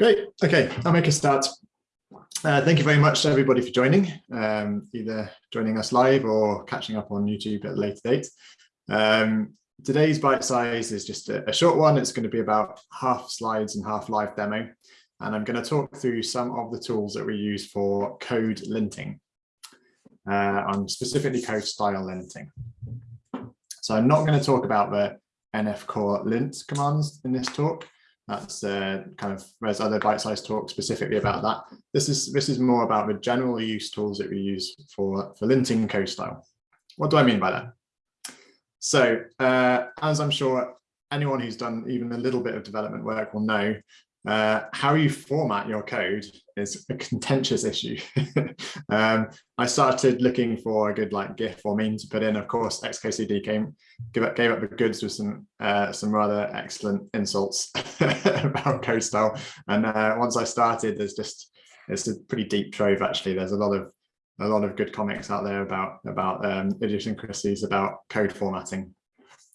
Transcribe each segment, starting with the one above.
Great. Okay, I'll make a start. Uh, thank you very much to everybody for joining, um, either joining us live or catching up on YouTube at a later date. Um, today's bite size is just a, a, short one. It's going to be about half slides and half live demo. And I'm going to talk through some of the tools that we use for code linting, uh, on specifically code style linting. So I'm not going to talk about the NF core lint commands in this talk. That's uh, kind of there's other bite-sized talk specifically about that. This is this is more about the general use tools that we use for for linting code style. What do I mean by that? So uh, as I'm sure anyone who's done even a little bit of development work will know, uh, how you format your code is a contentious issue. um, I started looking for a good like GIF or meme to put in. Of course, XKCD came gave up, gave up the goods with some uh, some rather excellent insults about code style. And uh, once I started, there's just it's a pretty deep trove. Actually, there's a lot of a lot of good comics out there about about um, idiosyncrasies about code formatting.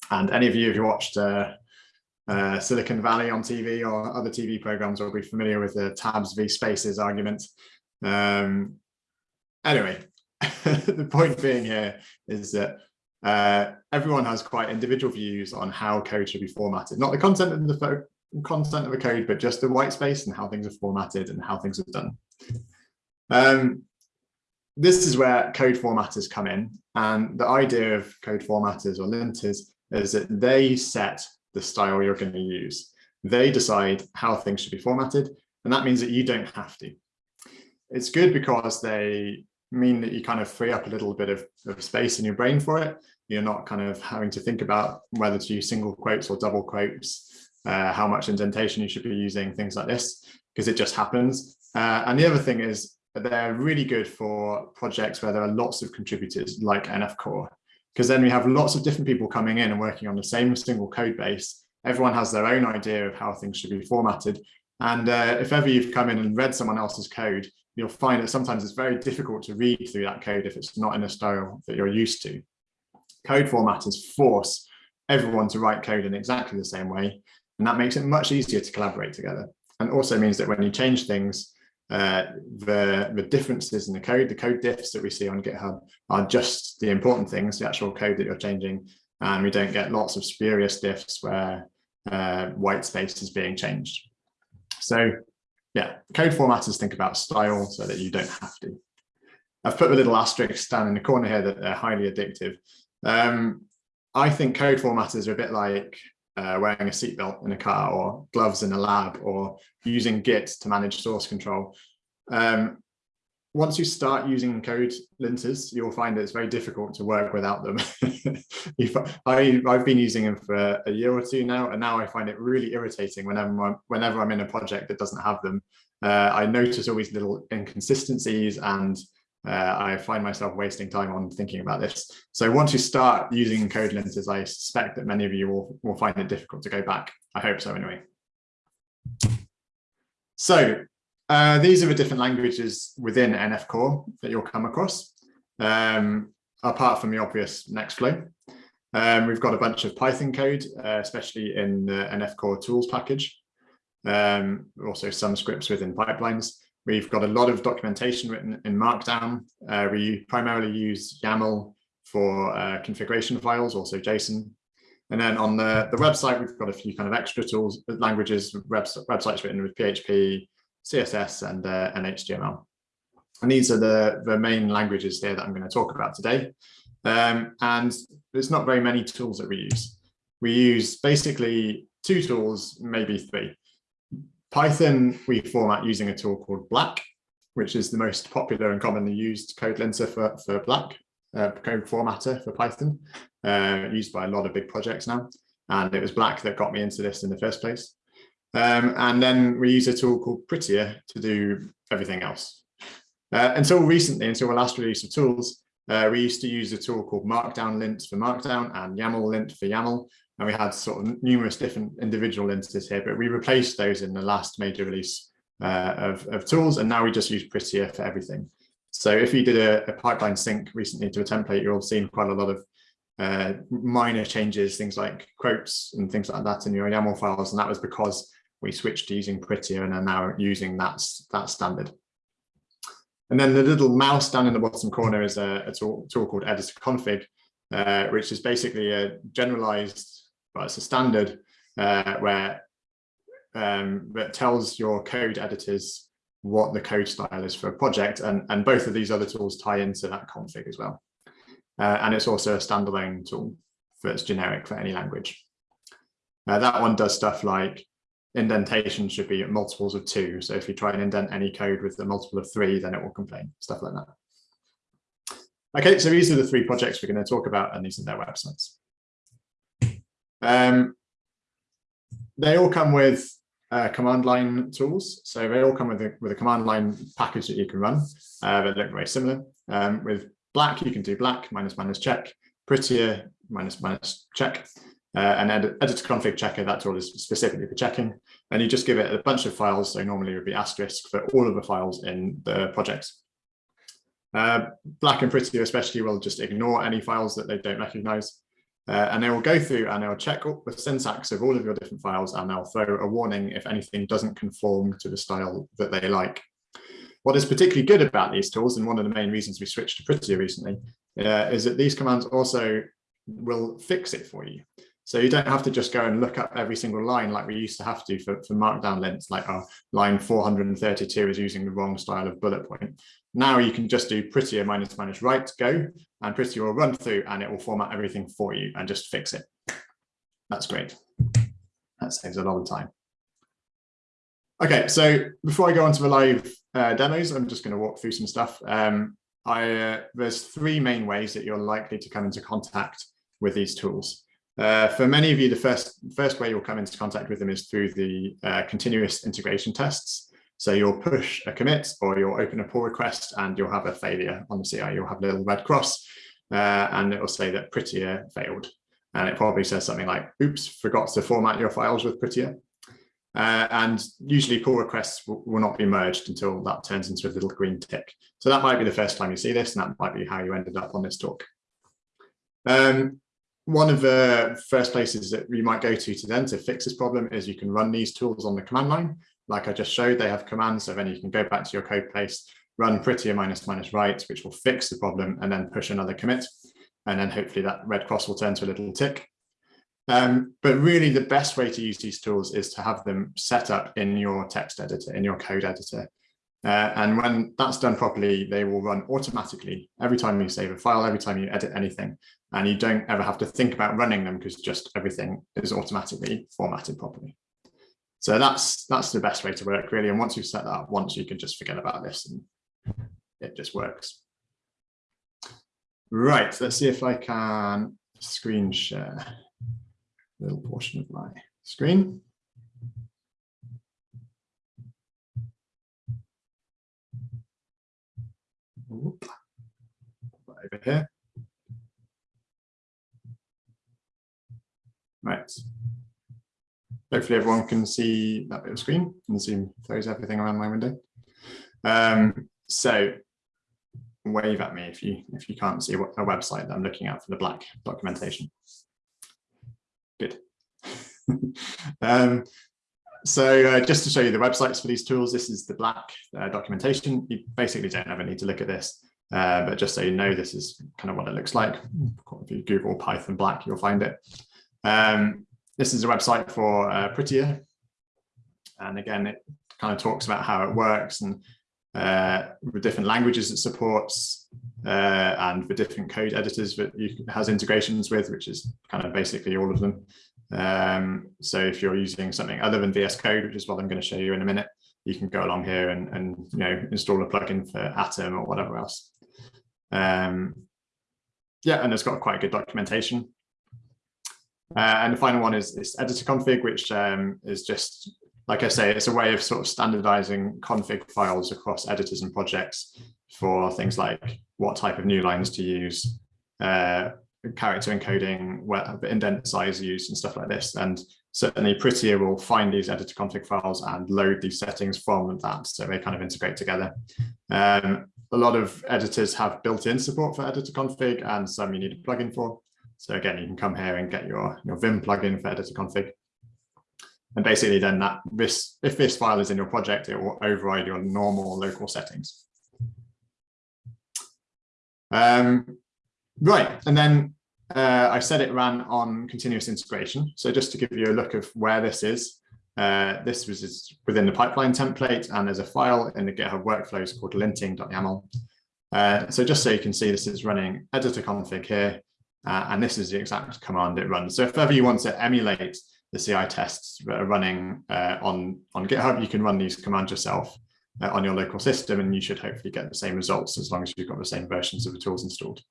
And any of you who watched uh, uh, Silicon Valley on TV or other TV programs will be familiar with the tabs v spaces argument. Um, anyway, the point being here is that uh, everyone has quite individual views on how code should be formatted, not the content of the content of the code, but just the white space and how things are formatted and how things are done. Um, this is where code formatters come in. And the idea of code formatters or linters is that they set the style you're going to use. They decide how things should be formatted, and that means that you don't have to. It's good because they mean that you kind of free up a little bit of, of space in your brain for it. You're not kind of having to think about whether to use single quotes or double quotes, uh, how much indentation you should be using, things like this, because it just happens. Uh, and the other thing is they're really good for projects where there are lots of contributors like NF Core because then we have lots of different people coming in and working on the same single code base. Everyone has their own idea of how things should be formatted. And uh, if ever you've come in and read someone else's code, you'll find that sometimes it's very difficult to read through that code if it's not in a style that you're used to. Code formatters force everyone to write code in exactly the same way. And that makes it much easier to collaborate together. And also means that when you change things, uh, the, the differences in the code, the code diffs that we see on GitHub are just the important things, the actual code that you're changing. And we don't get lots of spurious diffs where uh, white space is being changed. So yeah, code formatters think about style so that you don't have to. I've put a little asterisk down in the corner here that they're highly addictive. Um, I think code formatters are a bit like uh, wearing a seatbelt in a car or gloves in a lab or using Git to manage source control. Um, once you start using code linters, you'll find it's very difficult to work without them. I, have been using them for a year or two now, and now I find it really irritating whenever I'm, whenever I'm in a project that doesn't have them. Uh, I notice all these little inconsistencies and uh, I find myself wasting time on thinking about this. So once you start using code linters, I suspect that many of you will, will find it difficult to go back. I hope so anyway. So uh, these are the different languages within NF Core that you'll come across, um, apart from the obvious Nextflow. Um, we've got a bunch of Python code, uh, especially in the NF Core tools package. Um, also some scripts within pipelines. We've got a lot of documentation written in Markdown. Uh, we primarily use YAML for uh, configuration files, also JSON. And then on the, the website, we've got a few kind of extra tools, languages, websites written with PHP, CSS, and, uh, and HTML. And these are the, the main languages here that I'm going to talk about today. Um, and there's not very many tools that we use. We use basically two tools, maybe three. Python, we format using a tool called Black, which is the most popular and commonly used code linter for, for Black, uh, code formatter for Python, uh, used by a lot of big projects now. And it was Black that got me into this in the first place. Um, and then we use a tool called Prettier to do everything else. Uh, until recently, until the last release of tools, uh, we used to use a tool called Markdown lint for Markdown and YAML lint for YAML and we had sort of numerous different individual entities here, but we replaced those in the last major release uh, of, of tools, and now we just use Prettier for everything. So if you did a, a pipeline sync recently to a template, you'll have seen quite a lot of uh, minor changes, things like quotes and things like that in your YAML files, and that was because we switched to using Prettier and are now using that, that standard. And then the little mouse down in the bottom corner is a, a tool, called editor config, uh, which is basically a generalized, well, it's a standard uh, where um, that tells your code editors what the code style is for a project. And, and both of these other tools tie into that config as well. Uh, and it's also a standalone tool that's generic for any language. Uh, that one does stuff like indentation should be multiples of two. So if you try and indent any code with a multiple of three, then it will complain, stuff like that. Okay, so these are the three projects we're going to talk about, and these are their websites. Um, they all come with uh, command line tools. So they all come with a, with a command line package that you can run uh, that look very similar. Um, with black, you can do black minus minus check, prettier minus minus check, uh, and edit, editor config checker, that tool is specifically for checking. And you just give it a bunch of files. So normally it would be asterisk for all of the files in the project. Uh, black and prettier especially will just ignore any files that they don't recognize. Uh, and they will go through and they'll check the syntax of all of your different files and they'll throw a warning if anything doesn't conform to the style that they like. What is particularly good about these tools, and one of the main reasons we switched to Prettier recently, uh, is that these commands also will fix it for you. So you don't have to just go and look up every single line like we used to have to for, for markdown lints, like our line 432 is using the wrong style of bullet point. Now you can just do prettier minus minus write go and prettier will run through and it will format everything for you and just fix it. That's great. That saves a lot of time. Okay, so before I go on to the live uh, demos, I'm just going to walk through some stuff. Um, I, uh, there's three main ways that you're likely to come into contact with these tools. Uh, for many of you, the first, first way you'll come into contact with them is through the uh, continuous integration tests. So you'll push a commit or you'll open a pull request and you'll have a failure on the CI. You'll have a little red cross uh, and it will say that Prettier failed. And it probably says something like, oops, forgot to format your files with Prettier. Uh, and usually pull requests will, not be merged until that turns into a little green tick. So that might be the first time you see this, and that might be how you ended up on this talk. Um, one of the first places that you might go to to then to fix this problem is you can run these tools on the command line like I just showed, they have commands. So then you can go back to your code base, run prettier minus minus write, which will fix the problem and then push another commit. And then hopefully that red cross will turn to a little tick. Um, but really the best way to use these tools is to have them set up in your text editor, in your code editor. Uh, and when that's done properly, they will run automatically every time you save a file, every time you edit anything, and you don't ever have to think about running them because just everything is automatically formatted properly. So that's that's the best way to work really. And once you've set that up once, you can just forget about this and it just works. Right, let's see if I can screen share a little portion of my screen. Over here. Right. Hopefully everyone can see that bit of screen and Zoom throws everything around my window. Um, so wave at me if you if you can't see a website that I'm looking at for the black documentation. Good. um, so uh, just to show you the websites for these tools, this is the black uh, documentation. You basically don't ever need to look at this, uh, but just so you know, this is kind of what it looks like. If you Google Python black, you'll find it. Um, this is a website for uh, Prettier. And again, it kind of talks about how it works and uh, the different languages it supports uh, and the different code editors that it has integrations with, which is kind of basically all of them. Um, so if you're using something other than VS Code, which is what I'm going to show you in a minute, you can go along here and, and you know install a plugin for Atom or whatever else. Um, yeah, and it's got quite good documentation. Uh, and the final one is this editor config, which um, is just, like I say, it's a way of sort of standardizing config files across editors and projects for things like what type of new lines to use, uh, character encoding, where the indent size used and stuff like this. And certainly Prettier will find these editor config files and load these settings from that. So they kind of integrate together. Um, a lot of editors have built-in support for editor config and some you need a plugin for. So again, you can come here and get your, your Vim plugin for editor config. And basically then that this, if this file is in your project, it will override your normal local settings. Um, right, and then uh, I said it ran on continuous integration. So just to give you a look of where this is, uh, this was within the pipeline template and there's a file in the GitHub workflows called linting.yaml. Uh, so just so you can see, this is running editor config here, uh, and this is the exact command it runs. So if ever you want to emulate the CI tests that are running uh, on, on GitHub, you can run these commands yourself uh, on your local system, and you should hopefully get the same results as long as you've got the same versions of the tools installed.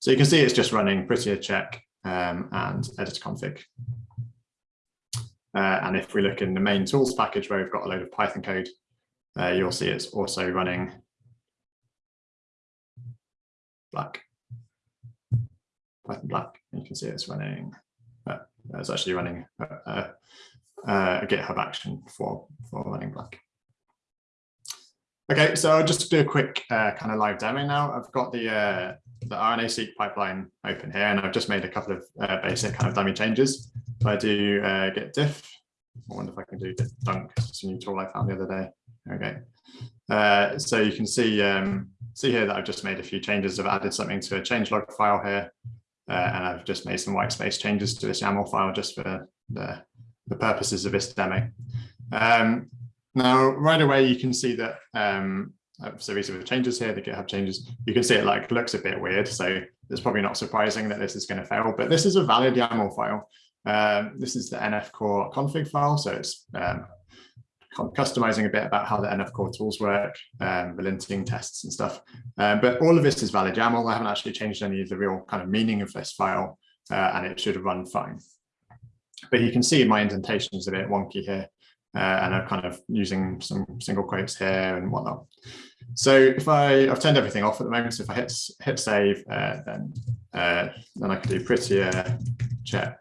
So you can see it's just running prettier check um, and editor config. Uh, and if we look in the main tools package where we've got a load of Python code, uh, you'll see it's also running black, Python black. And You can see it's running, uh, it's actually running a, a, a, GitHub action for, for running black. Okay, so I'll just do a quick uh, kind of live demo now. I've got the uh, the RNA-seq pipeline open here, and I've just made a couple of uh, basic kind of dummy changes. If I do uh, git diff, I wonder if I can do git dunk. It's a new tool I found the other day. Okay, uh, so you can see um, see here that I've just made a few changes. I've added something to a changelog file here, uh, and I've just made some white space changes to this YAML file just for the, the purposes of this demo. Um, now, right away, you can see that, um, so these are the changes here, the GitHub changes. You can see it like looks a bit weird. So it's probably not surprising that this is going to fail, but this is a valid YAML file. Um, this is the NF core config file. So it's um, customizing a bit about how the NF core tools work, um, the linting tests and stuff. Um, but all of this is valid YAML. I haven't actually changed any of the real kind of meaning of this file, uh, and it should run fine. But you can see my indentation is a bit wonky here uh, and I'm kind of using some single quotes here and whatnot. So if I, I've turned everything off at the moment, so if I hit, hit save, uh, then, uh, then I can do prettier check,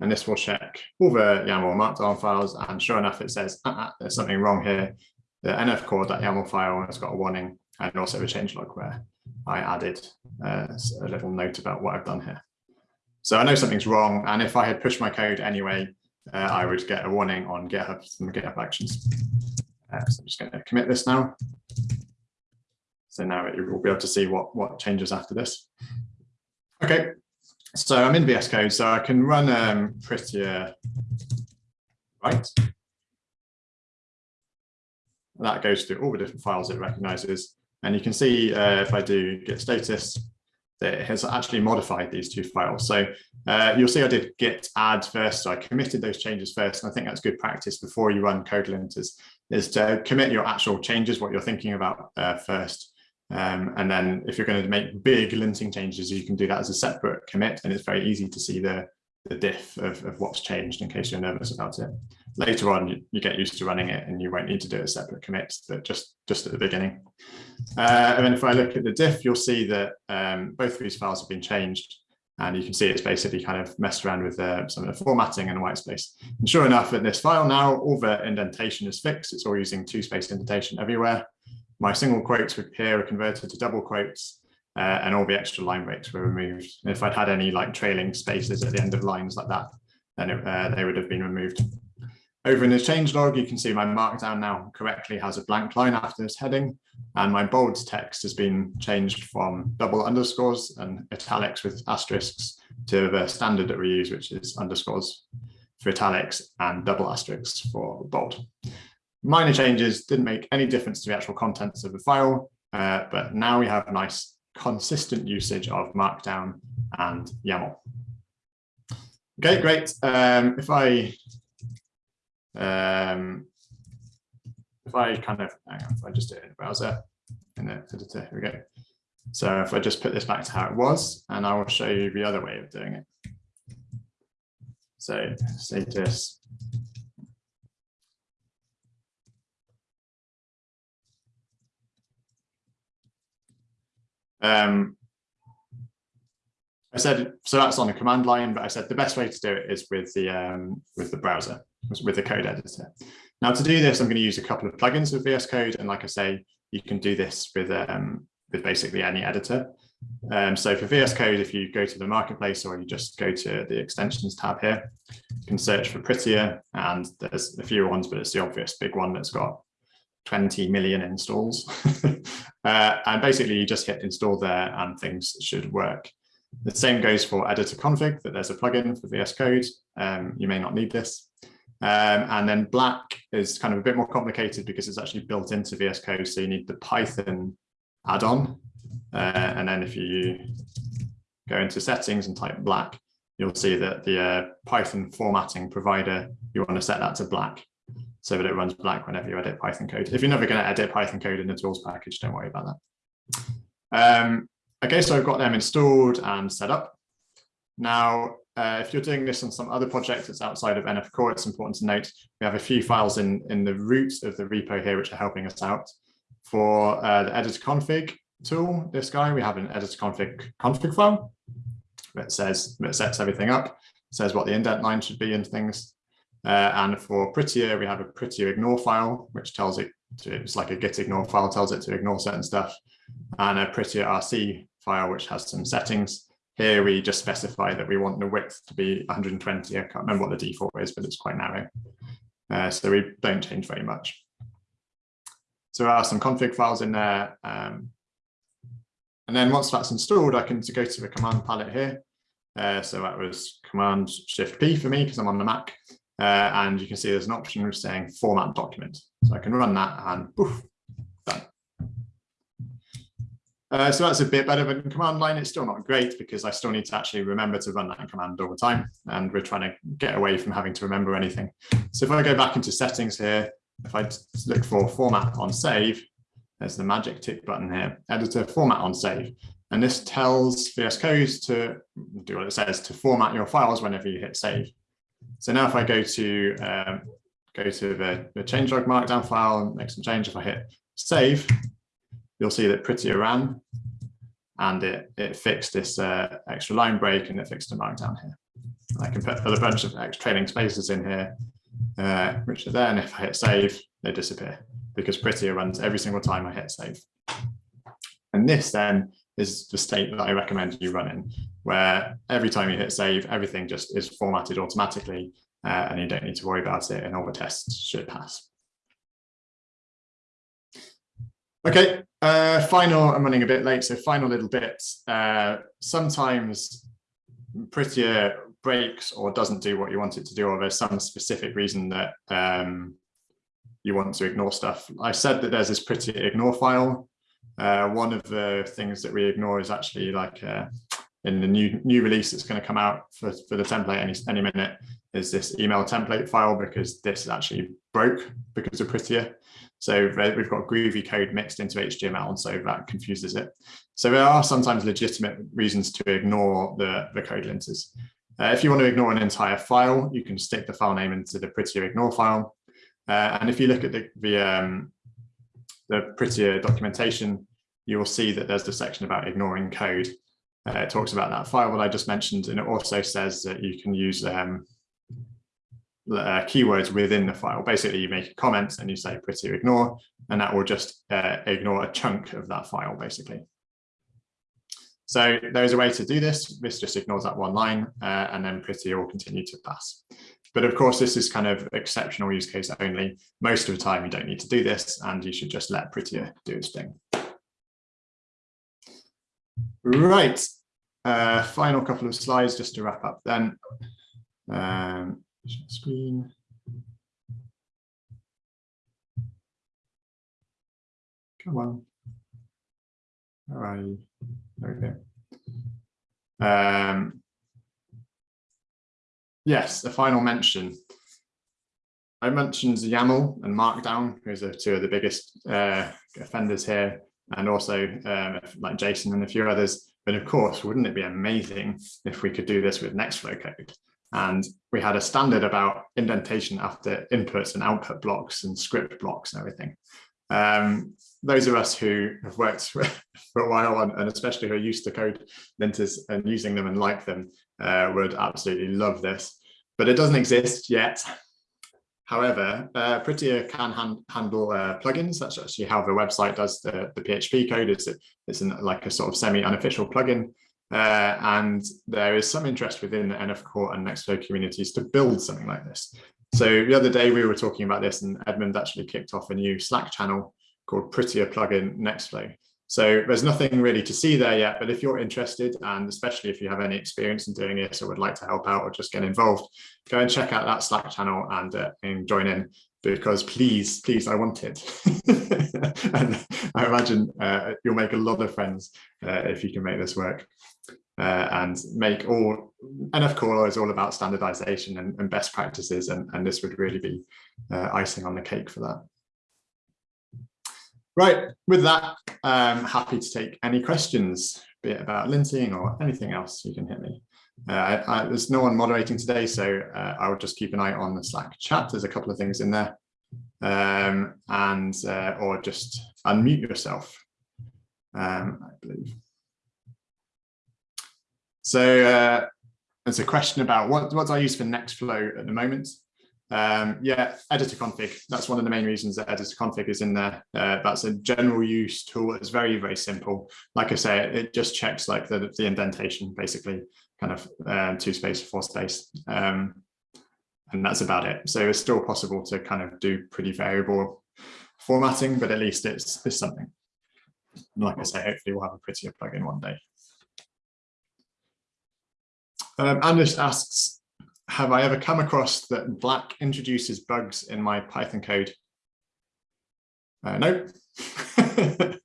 and this will check all the YAML markdown files, and sure enough, it says, uh -uh, there's something wrong here. The nfcore.yaml file has got a warning, and also a changelog where I added uh, a little note about what I've done here. So I know something's wrong, and if I had pushed my code anyway, uh, I would get a warning on GitHub from GitHub Actions. Uh, so I'm just going to commit this now. So now you will be able to see what, what changes after this. Okay, so I'm in VS Code, so I can run um, prettier write. That goes through all the different files it recognizes. And you can see uh, if I do git status, that it has actually modified these two files. So uh, you'll see I did git add first, so I committed those changes first, and I think that's good practice before you run code linters, is to commit your actual changes, what you're thinking about uh, first. Um, and then if you're going to make big linting changes, you can do that as a separate commit, and it's very easy to see the, the diff of, of what's changed in case you're nervous about it. Later on, you, you, get used to running it and you won't need to do a separate commit, but just, just at the beginning. Uh, and then if I look at the diff, you'll see that um, both of these files have been changed. And you can see it's basically kind of messed around with uh, some of the formatting and white space. And sure enough, in this file now, all the indentation is fixed. It's all using two space indentation everywhere. My single quotes here are converted to double quotes uh, and all the extra line breaks were removed. And if I'd had any like trailing spaces at the end of lines like that, then it, uh, they would have been removed. Over in the changelog, you can see my markdown now correctly has a blank line after this heading, and my bold text has been changed from double underscores and italics with asterisks to the standard that we use, which is underscores for italics and double asterisks for bold. Minor changes didn't make any difference to the actual contents of the file, uh, but now we have nice consistent usage of Markdown and YAML. Okay, great. Um, if I um, if I kind of, on, if I just do it in the browser, in the editor, here we go. So if I just put this back to how it was, and I will show you the other way of doing it. So status. Um, I said, so that's on the command line, but I said the best way to do it is with the um, with the browser with the code editor. Now to do this, I'm going to use a couple of plugins with VS Code. And like I say, you can do this with, um, with basically any editor. Um, so for VS Code, if you go to the marketplace or you just go to the extensions tab here, you can search for Prettier and there's a few ones, but it's the obvious big one that's got 20 million installs. uh, and basically you just hit install there and things should work. The same goes for editor config, that there's a plugin for VS Code. Um, you may not need this. Um, and then black is kind of a bit more complicated because it's actually built into VS Code. So you need the Python add-on. Uh, and then if you go into settings and type black, you'll see that the uh, Python formatting provider, you want to set that to black so that it runs black whenever you edit Python code. If you're never going to edit Python code in the tools package, don't worry about that. Um, okay, so I've got them installed and set up. Now, uh, if you're doing this on some other project that's outside of NF Core, it's important to note we have a few files in, in the root of the repo here which are helping us out. For uh, the editor config tool, this guy, we have an editor config config file that says that sets everything up, says what the indent line should be and things. Uh, and for Prettier, we have a Prettier ignore file, which tells it to, it's like a git ignore file, tells it to ignore certain stuff, and a Prettier RC file, which has some settings. Here we just specify that we want the width to be 120. I can't remember what the default is, but it's quite narrow. Uh, so we don't change very much. So there are some config files in there. Um, and then once that's installed, I can go to the command palette here. Uh, so that was Command Shift P for me because I'm on the Mac. Uh, and you can see there's an option of saying format document. So I can run that and poof, Uh, so that's a bit better than command line. It's still not great because I still need to actually remember to run that command all the time. And we're trying to get away from having to remember anything. So if I go back into settings here, if I look for format on save, there's the magic tick button here, editor format on save. And this tells VS Code to do what it says, to format your files whenever you hit save. So now if I go to um, go to the, the changelog markdown file and make some change, if I hit save, you'll see that Prettier ran and it, it fixed this uh, extra line break and it fixed the markdown here. I can put a bunch of extra trailing spaces in here, uh, which are there, and if I hit save, they disappear because Prettier runs every single time I hit save. And this then is the state that I recommend you run in, where every time you hit save, everything just is formatted automatically uh, and you don't need to worry about it and all the tests should pass. Okay, uh, final, I'm running a bit late, so final little bit. Uh, sometimes Prettier breaks or doesn't do what you want it to do, or there's some specific reason that um, you want to ignore stuff. I said that there's this Prettier ignore file uh, one of the things that we ignore is actually like uh, in the new new release that's going to come out for, for the template any, any minute is this email template file because this actually broke because of Prettier. So we've got groovy code mixed into HTML and so that confuses it. So there are sometimes legitimate reasons to ignore the, the code linters. Uh, if you want to ignore an entire file, you can stick the file name into the Prettier ignore file. Uh, and if you look at the, the um, the Prettier documentation, you will see that there's the section about ignoring code. Uh, it talks about that file that I just mentioned, and it also says that you can use um, uh, keywords within the file. Basically, you make a comment and you say Prettier ignore, and that will just uh, ignore a chunk of that file, basically. So there's a way to do this. This just ignores that one line, uh, and then Prettier will continue to pass. But of course, this is kind of exceptional use case only. Most of the time, you don't need to do this, and you should just let Prettier do its thing. Right, uh, final couple of slides just to wrap up then. Um, screen. Come on. All right. There we go. Um, yes, a final mention. I mentioned YAML and Markdown, who's are two of the biggest uh, offenders here, and also um, like JSON and a few others. But of course, wouldn't it be amazing if we could do this with Nextflow code? And we had a standard about indentation after inputs and output blocks and script blocks and everything. Um, those of us who have worked for, a while and especially who are used to code linters and using them and like them uh, would absolutely love this, but it doesn't exist yet. However, uh, Prettier can han handle uh, plugins. That's actually how the website does the, the PHP code. It's, it's an, like a sort of semi-unofficial plugin. Uh, and there is some interest within the NF Core and Nextflow communities to build something like this. So the other day we were talking about this and Edmund actually kicked off a new Slack channel called Prettier Plugin Nextflow. So there's nothing really to see there yet, but if you're interested, and especially if you have any experience in doing this or would like to help out or just get involved, go and check out that Slack channel and, uh, and join in because please, please, I want it. and I imagine uh, you'll make a lot of friends uh, if you can make this work. Uh, and make all NF Core is all about standardization and, and best practices, and, and, this would really be uh, icing on the cake for that. Right, with that, I'm happy to take any questions, be it about linting or anything else, you can hit me. Uh, I, I, there's no one moderating today, so uh, I will just keep an eye on the Slack chat. There's a couple of things in there. Um, and uh, or just unmute yourself, um, I believe. So uh, there's a question about what, what do I use for Nextflow at the moment? Um, yeah, editor config. That's one of the main reasons that editor config is in there. Uh, that's a general use tool. It's very, very simple. Like I say, it just checks like the, the indentation, basically, kind of uh, two space, four space. Um, and that's about it. So it's still possible to kind of do pretty variable formatting, but at least it's, it's something. Like I say, hopefully we'll have a prettier plugin one day. Um, Anders asks, have I ever come across that Black introduces bugs in my Python code? Uh, no.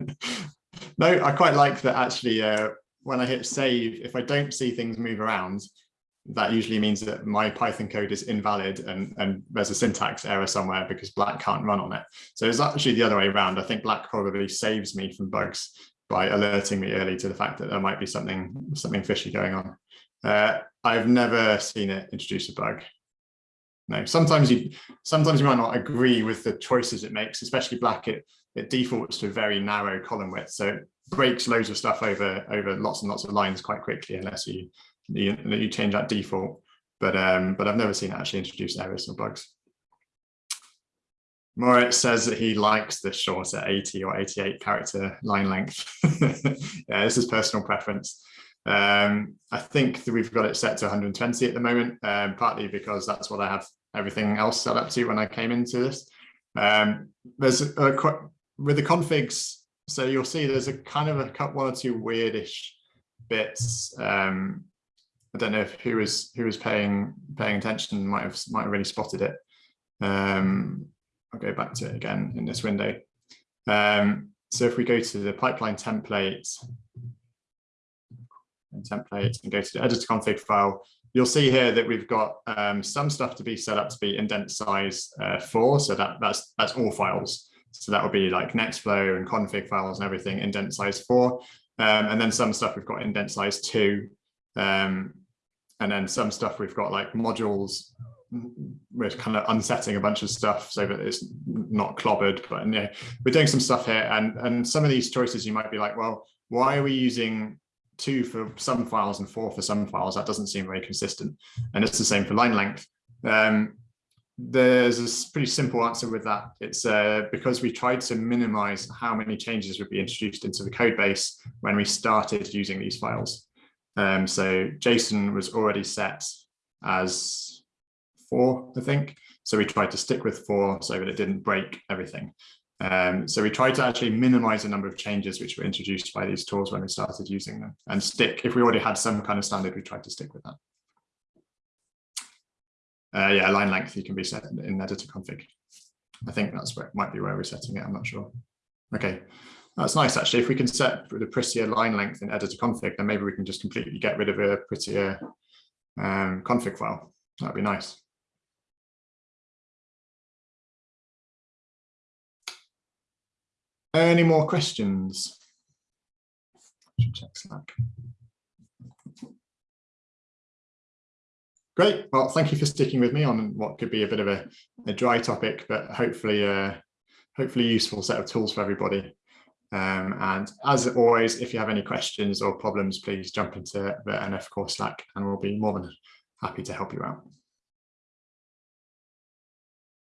no, I quite like that actually uh, when I hit save, if I don't see things move around, that usually means that my Python code is invalid and, and there's a syntax error somewhere because Black can't run on it. So it's actually the other way around. I think Black probably saves me from bugs by alerting me early to the fact that there might be something something fishy going on. Uh, I've never seen it introduce a bug. No, sometimes you sometimes you might not agree with the choices it makes, especially black. It it defaults to a very narrow column width, so it breaks loads of stuff over over lots and lots of lines quite quickly unless you you, you change that default. But um, but I've never seen it actually introduce errors or bugs. Moritz says that he likes the shorter 80 or 88 character line length. yeah, this is personal preference. Um, I think that we've got it set to 120 at the moment, um, partly because that's what I have everything else set up to when I came into this. Um, there's a, a, with the configs, so you'll see there's a kind of a one or two weirdish bits. Um, I don't know if who was who was paying paying attention might have might have really spotted it. Um, I'll go back to it again in this window. Um, so if we go to the pipeline template, and template and go to the editor config file, you'll see here that we've got um, some stuff to be set up to be indent size uh, four. So that, that's, that's all files. So that would be like Nextflow and config files and everything indent size four. Um, and then some stuff we've got indent size two. Um, and then some stuff we've got like modules we're kind of unsetting a bunch of stuff so that it's not clobbered but yeah, we're doing some stuff here and and some of these choices you might be like well why are we using two for some files and four for some files, that doesn't seem very consistent. And it's the same for line length. Um, there's a pretty simple answer with that. It's uh, because we tried to minimize how many changes would be introduced into the code base when we started using these files. Um, so JSON was already set as four, I think. So we tried to stick with four so that it didn't break everything. Um, so we tried to actually minimize the number of changes which were introduced by these tools when we started using them and stick, if we already had some kind of standard, we tried to stick with that. Uh, yeah, line length you can be set in editor config. I think that's where might be where we're setting it. I'm not sure. Okay, that's nice actually. If we can set the prettier line length in editor config, then maybe we can just completely get rid of a prettier um, config file. That'd be nice. Any more questions? check Slack. Great. Well, thank you for sticking with me on what could be a bit of a, a dry topic, but hopefully, uh, hopefully useful set of tools for everybody. Um, and as always, if you have any questions or problems, please jump into the NF Core Slack and we'll be more than happy to help you out.